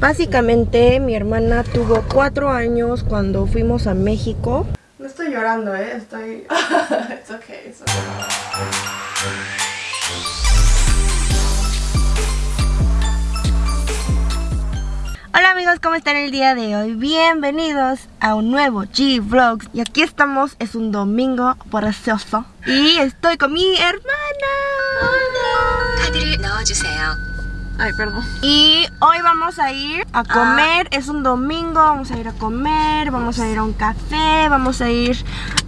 Básicamente mi hermana tuvo cuatro años cuando fuimos a México. No estoy llorando, ¿eh? Estoy... it's okay, it's okay. Hola amigos, ¿cómo están el día de hoy? Bienvenidos a un nuevo G-Vlogs Y aquí estamos, es un domingo precioso Y estoy con mi hermana Ay, perdón. Y hoy vamos a ir a comer, es un domingo, vamos a ir a comer Vamos a ir a un café, vamos a ir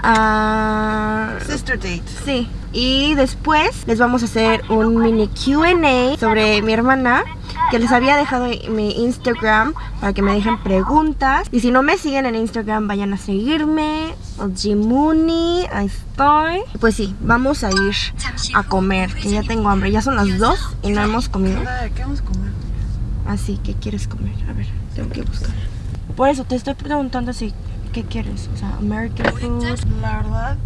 a... Sister date. Sí, y después les vamos a hacer un mini Q&A sobre mi hermana que les había dejado mi Instagram para que me dejen preguntas. Y si no me siguen en Instagram, vayan a seguirme. Jimuni, ahí estoy. Pues sí, vamos a ir a comer, que ya tengo hambre. Ya son las 2 y no hemos comido. ¿Qué vamos a comer? Así, ¿qué quieres comer? A ver, tengo que buscar. Por eso te estoy preguntando si ¿Qué quieres? O sea, American food. La verdad.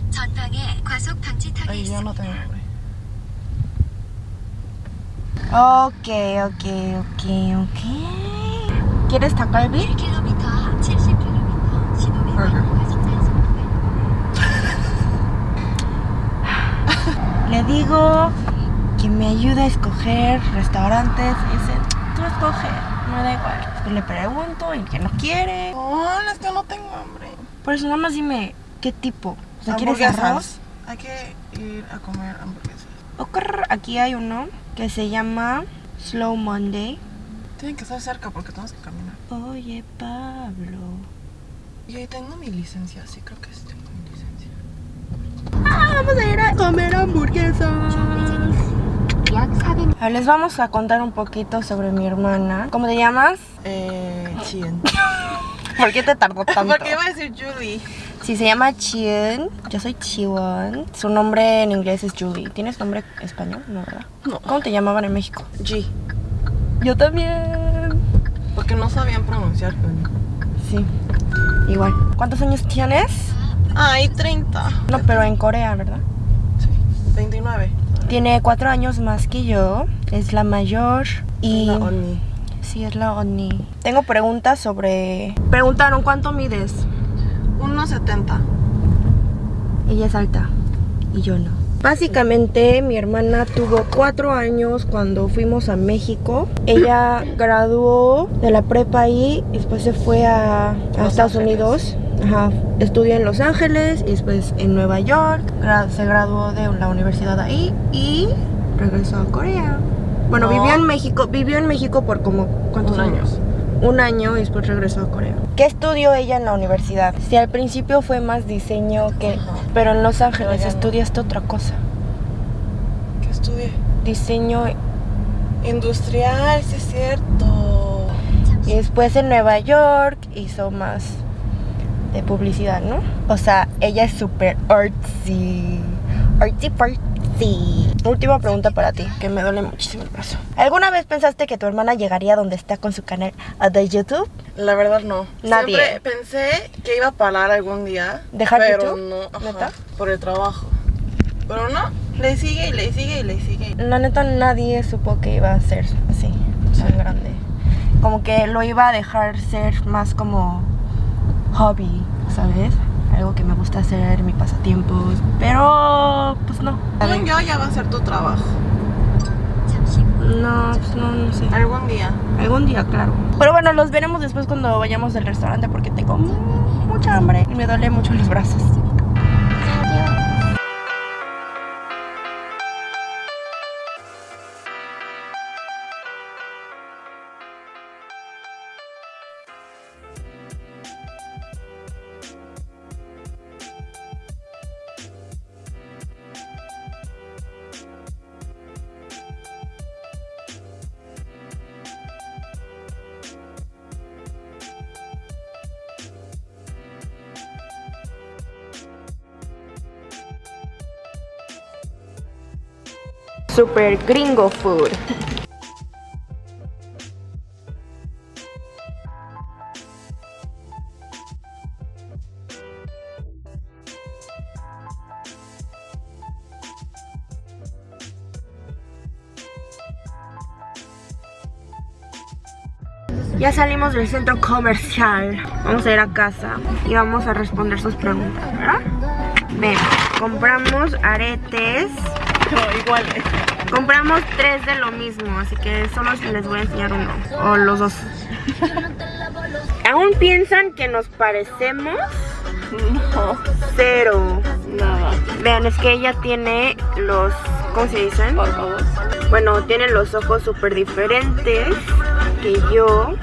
Ay, yo no tengo hambre. Ok, ok, ok, ok. ¿Quieres takalbi? Burger. Le digo que me ayude a escoger restaurantes. Y dice, tú escoge, me da igual. Pues le pregunto y que no quiere. Oh, es que no tengo hambre. Por eso nada más dime qué tipo. O sea, ¿quieres arroz? Hay que ir a comer hamburguesas. Aquí hay uno que se llama Slow Monday. Tienen que estar cerca porque tenemos que caminar. Oye, Pablo. Y ahí tengo mi licencia, sí creo que sí tengo mi licencia. Ah, vamos a ir a comer hamburguesas. A ver, les vamos a contar un poquito sobre mi hermana. ¿Cómo te llamas? Eh, Chien. ¿Por qué te tardó tanto? ¿Por qué iba a decir Julie? Sí, se llama Chien. Yo soy Chiwon. Su nombre en inglés es Julie. ¿Tienes nombre español? No, ¿verdad? No. ¿Cómo te llamaban en México? G. Yo también. Porque no sabían pronunciar. Sí, igual. ¿Cuántos años tienes? Ay, 30. No, pero en Corea, ¿verdad? Sí, 29. Tiene cuatro años más que yo. Es la mayor. Y... La Oni. Sí, es la Oni. Tengo preguntas sobre... Preguntaron, ¿cuánto mides? 1.70. Ella es alta y yo no. Básicamente mi hermana tuvo cuatro años cuando fuimos a México. Ella graduó de la prepa ahí y después se fue a, Estados Ángeles. Unidos. Ajá, estudió en Los Ángeles y después en Nueva York. Gra- se graduó de la universidad ahí y regresó a Corea. Bueno, No. vivió en México, vivió en México por como ¿cuántos Un año. años? Un año y después regresó a Corea. ¿Qué estudió ella en la universidad? Si al principio fue más diseño que... Ajá. Pero en Los Ángeles no. estudiaste otra cosa. ¿Qué estudié? Diseño Industrial, sí es cierto. y después en Nueva York hizo más de publicidad, ¿no? O sea, ella es súper artsy. Artsy fartsy. Última pregunta para ti, que me duele muchísimo el brazo. ¿Alguna vez pensaste que tu hermana llegaría donde está con su canal de YouTube? La verdad no. Nadie. Siempre pensé que iba a parar algún día. ¿Dejar pero YouTube? no, ajá, ¿Neta? por el trabajo. Pero no, le sigue y le sigue y le sigue. La neta nadie supo que iba a ser así, tan grande. Como que lo iba a dejar ser más como hobby, ¿sabes? Algo que me gusta hacer, mi pasatiempos. Pero, pues no. Según yo ya va a ser tu trabajo. No, pues no, no sé. Algún día. Algún día, claro. Pero bueno, los veremos después cuando vayamos al restaurante porque tengo mu- mucha hambre y me duele mucho los brazos. Super gringo food. Ya salimos del centro comercial. Vamos a ir a casa y vamos a responder sus preguntas, ¿verdad? Ven, compramos aretes. Compramos tres de lo mismo, así que solo les voy a enseñar uno. O los dos. ¿Aún piensan que nos parecemos? No, Cero. nada. Vean, es que ella tiene los... ¿Cómo se dicen? Favor. Bueno, tiene los ojos súper diferentes que yo.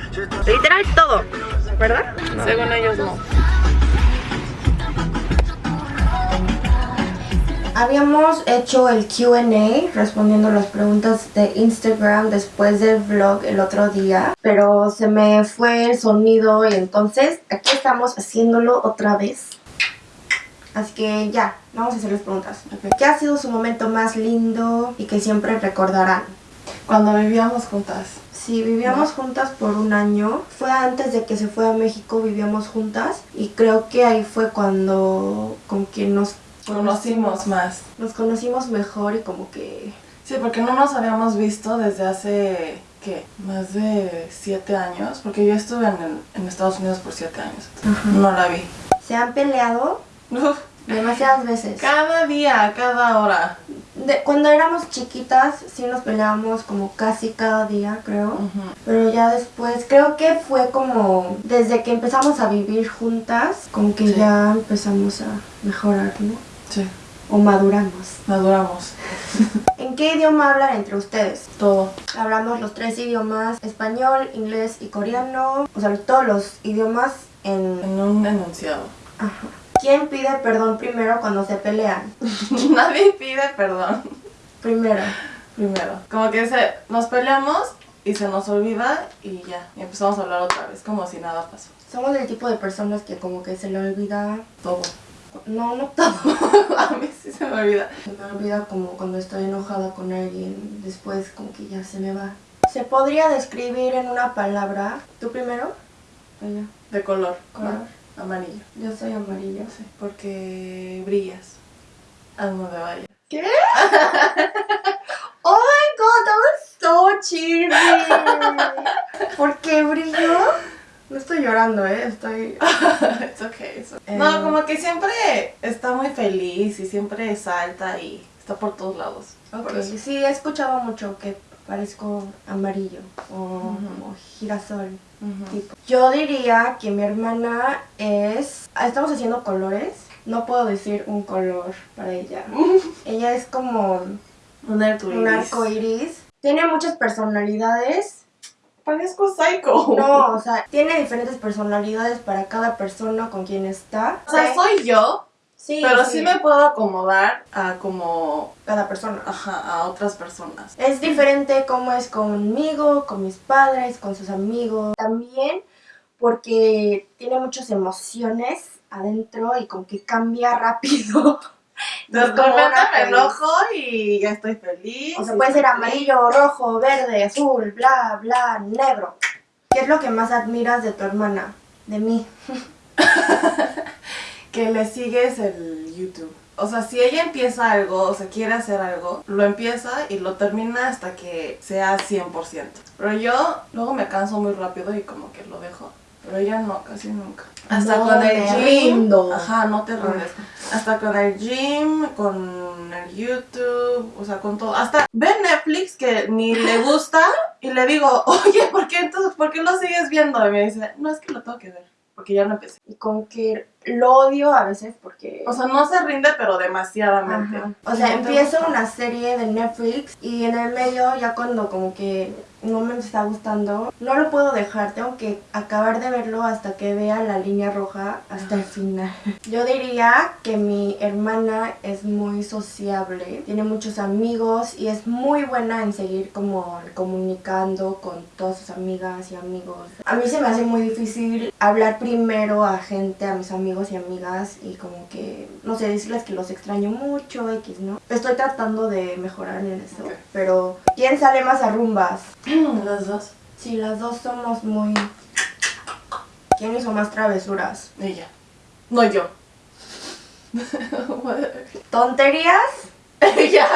Literal todo, ¿verdad? Según ellos no. Habíamos hecho el QA respondiendo las preguntas de Instagram después del vlog el otro día, pero se me fue el sonido y entonces aquí estamos haciéndolo otra vez. Así que ya, vamos a hacer las preguntas. ¿Qué ha sido su momento más lindo y que siempre recordarán? Cuando vivíamos juntas. Sí, vivíamos juntas por un año. Fue antes de que se fue a México, vivíamos juntas. Y creo que ahí fue cuando con quien nos Conocimos más. Nos conocimos mejor y como que... Sí, porque no nos habíamos visto desde hace, ¿qué? Más de siete años. Porque yo estuve en, el- en Estados Unidos por siete años. No la vi. Se han peleado Uf, demasiadas veces. cada día, cada hora. De- cuando éramos chiquitas sí nos peleábamos como casi cada día, creo. Pero ya después, creo que fue como desde que empezamos a vivir juntas, como que Sí. ya empezamos a mejorar, ¿no? Sí, O maduramos. maduramos. ¿En qué idioma hablan entre ustedes? Todo. Hablamos los tres idiomas, español, inglés y coreano. O sea, todos los idiomas en... En un enunciado. Ajá. ¿Quién pide perdón primero cuando se pelean? Nadie pide perdón. Primero. Primero. Como que se, nos peleamos y se nos olvida y ya. Y empezamos a hablar otra vez, como si nada pasó. Somos el tipo de personas que como que se le olvida... Todo. No, no todo. a mí sí se me olvida. Se me olvida como cuando estoy enojada con alguien, después como que ya se me va. ¿Se podría describir en una palabra? ¿Tú primero? De color. Color. ¿no? Amarillo. Yo soy amarillo. Sí, porque brillas. A donde vayas. ¿Qué? oh my god, that was so cheesy. ¿Por qué brillo? No estoy llorando, eh, estoy... It's okay, it's okay. Eh. No, como que siempre está muy feliz y siempre salta y está por todos lados. Ok, Por eso. sí, he escuchado mucho que parezco amarillo o girasol. Tipo. Yo diría que mi hermana es... Estamos haciendo colores. No puedo decir un color para ella. ella es como Un arcoíris. un arco iris. Tiene muchas personalidades. Parezco psycho. No, o sea, tiene diferentes personalidades para cada persona con quien está. O sea, soy yo, Sí, pero sí me puedo acomodar a como, Cada persona. ajá, a otras personas. Es diferente cómo es conmigo, con mis padres, con sus amigos. También porque tiene muchas emociones adentro y como que cambia rápido. Repente una me enojo y ya estoy feliz. O sea, puede ser amarillo, rojo, verde, azul, bla, bla, negro. ¿Qué es lo que más admiras de tu hermana? De mí. que le sigues el YouTube. O sea, si ella empieza algo, o sea, quiere hacer algo, lo empieza y lo termina hasta que sea 100%. Pero yo luego me canso muy rápido y como que lo dejo. Pero ella no, casi nunca. Hasta No con el gym. rindo. Ajá, no te rindes. Hasta con el gym, con el YouTube, o sea, con todo. Hasta ve Netflix que ni le gusta y le digo, oye, ¿por qué entonces, por qué lo sigues viendo? Y me dice, no, es que lo tengo que ver, porque ya lo empecé. Y como que lo odio a veces porque... O sea, no se rinde, pero demasiadamente. Ajá. O sea, empiezo una serie de Netflix y en el medio ya cuando como que no me está gustando, no lo puedo dejar, tengo que acabar de verlo hasta que vea la línea roja hasta el final. Yo diría que mi hermana es muy sociable, tiene muchos amigos y es muy buena en seguir como comunicando con todas sus amigas y amigos. A mí se me hace muy difícil hablar primero a gente, a mis amigos y amigas y como que, no sé, decirles que los extraño mucho, X, ¿no? Estoy tratando de mejorar en eso, pero ¿quién sale más a rumbas? Las dos. Sí, las dos somos muy... ¿Quién hizo más travesuras? Ella. No yo. ¿Tonterías? Ella.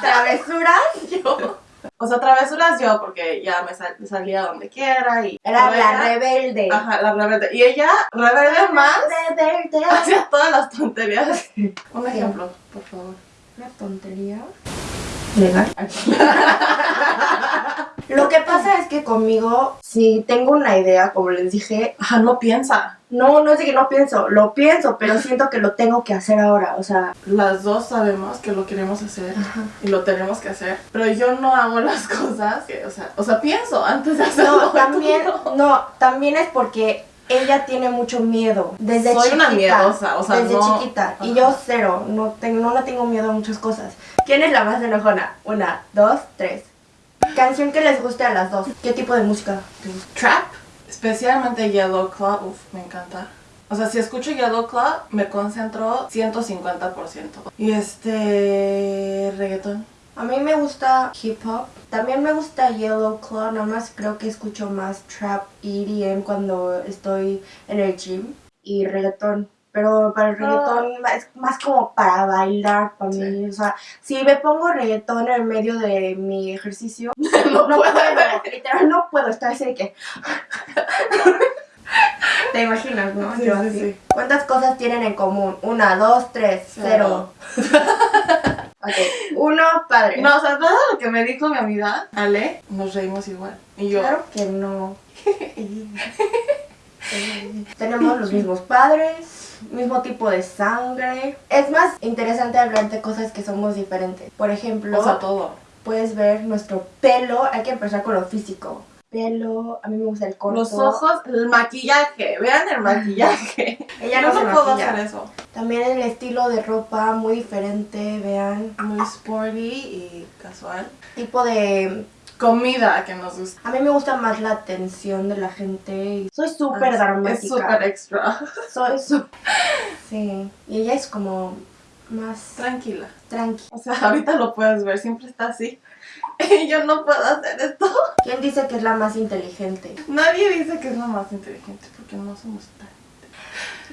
¿Travesuras? Yo. O sea, travesuras yo, porque ya me, sal- salía donde quiera y... Era la rebelde. Ajá, la rebelde. Y ella, rebelde más, Rebelde. hacía todas las tonterías. Un ejemplo, por favor. Una tontería. Legal. Lo que pasa es que conmigo, si tengo una idea, como les dije, Ajá, no piensa. no, no es de que no pienso, lo pienso, pero siento que lo tengo que hacer ahora, o sea, Las dos sabemos que lo queremos hacer y lo tenemos que hacer. Pero yo no hago las cosas que, o sea, o sea, pienso antes de hacerlo. no, también, no. no, también es porque ella tiene mucho miedo desde Soy chiquita. una miedosa, o sea, desde no- chiquita. Y yo cero, no, tengo, no le tengo miedo a muchas cosas. ¿Quién es la más enojona? Una, dos, tres. Canción que les guste a las dos. ¿Qué tipo de música te gusta? Trap, especialmente Yellow Claw, uff, me encanta. O sea, si escucho Yellow Claw, me concentro 150%. Y este. reggaetón. A mí me gusta hip hop. También me gusta Yellow Claw. Nada más creo que escucho más trap y EDM cuando estoy en el gym. Y reggaetón. Pero para el reggaetón es más como para bailar para Sí. mí. O sea, si me pongo reggaetón en el medio de mi ejercicio, No no, puedo. puedo. Literal, no puedo estar así de que. Te imaginas, ¿no? Sí, Yo sí, así. sí. ¿Cuántas cosas tienen en común? Una, dos, tres, cero. ok, uno, padre. No, o sea, todo lo que me dijo mi amiga, Ale, nos reímos igual. Y yo, Claro que no. Tenemos los mismos padres, mismo tipo de sangre. Es más interesante hablar de cosas que somos diferentes. Por ejemplo, o sea, todo. Puedes ver nuestro pelo. Hay que empezar con lo físico. Pelo, a mí me gusta el corto. Los ojos, el maquillaje, vean el maquillaje. Ella no no se puedo hacer eso. También el estilo de ropa muy diferente, vean. Muy sporty y casual. Tipo de... Comida que nos gusta. A mí me gusta más la atención de la gente. Soy súper dramática. Ah, Es súper extra. Soy súper... Sí. Y ella es como más Tranquila. tranqui. O sea, ahorita lo puedes ver, siempre está así. Y yo no puedo hacer esto. ¿Quién dice que es la más inteligente? Nadie dice que es la más inteligente porque no somos tan.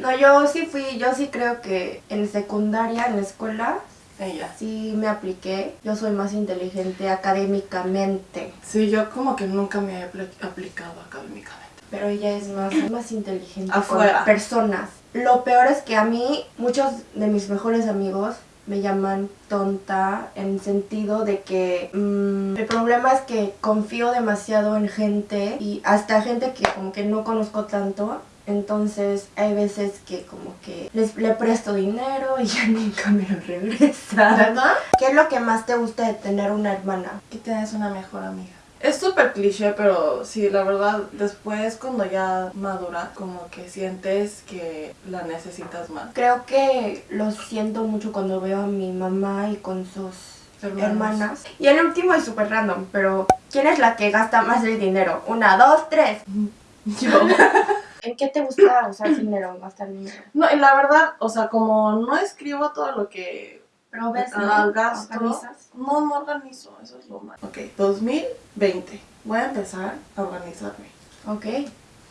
No, yo sí fui, yo sí creo que en secundaria, en la escuela, Ella. sí me apliqué. Yo soy más inteligente académicamente. Sí, yo como que nunca me he apli- aplicado académicamente. Pero ella es más, más inteligente Afuera. con personas. Lo peor es que a mí, muchos de mis mejores amigos me llaman tonta en sentido de que mm, el problema es que confío demasiado en gente y hasta gente que como que no conozco tanto. Entonces hay veces que como que les, le presto dinero y ya nunca me lo regresa. ¿Verdad? ¿Qué es lo que más te gusta de tener una hermana? Que tienes una mejor amiga. Es súper cliché, pero sí, la verdad, después cuando ya madura, como que sientes que la necesitas más. Creo que lo siento mucho cuando veo a mi mamá y con sus Hermanos. hermanas. Y el último es súper random, pero ¿quién es la que gasta más el dinero? Una, dos, tres. Yo. ¿En qué te gusta usar dinero, gastar dinero? No, y la verdad, o sea, como no escribo todo lo que Pero ves, ah, ¿no? gasto. ¿Organizas? No, no organizo, eso es lo malo. Ok, 2020. Voy a empezar a organizarme. Ok.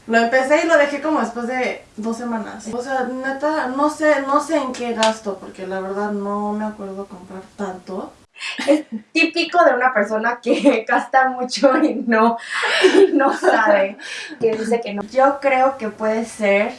Lo empecé y lo dejé como después de dos semanas. O sea, neta, no sé, no sé en qué gasto, porque la verdad no me acuerdo comprar tanto. Típico de una persona que gasta mucho y no, y no sabe. Que dice que no. Yo creo que puede ser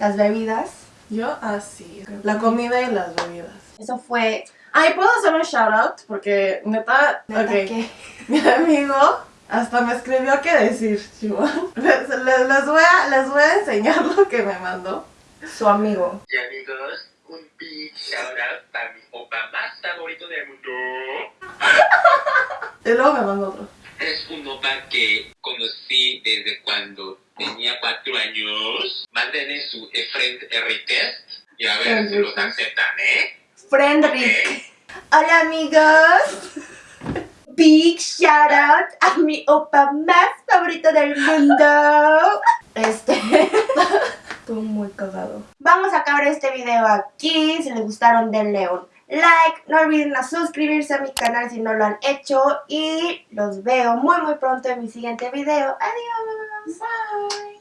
las bebidas. Yo así. La comida y las bebidas. Eso fue... Ay, ¿puedo hacer un shout out? Porque neta, neta que- mi amigo hasta me escribió qué decir, Chihuahua. Les, les- les voy a, les voy a enseñar lo que me mandó. Su amigo. Y amigos, un big shout out para mi opa más favorito del mundo. Y luego me mandó otro. Es un opa que conocí desde cuando tenía cuatro años. Mándenle su eh, friend request y a ver si los aceptan, ¿eh? Friend Rick. Hola amigos. Big shout out a mi opa más favorito del mundo. Este. Estuvo muy cagado. Vamos a acabar este video aquí. Si les gustaron, denle un like. No olviden a suscribirse a mi canal si no lo han hecho. Y los veo muy muy pronto en mi siguiente video. Adiós. Bye.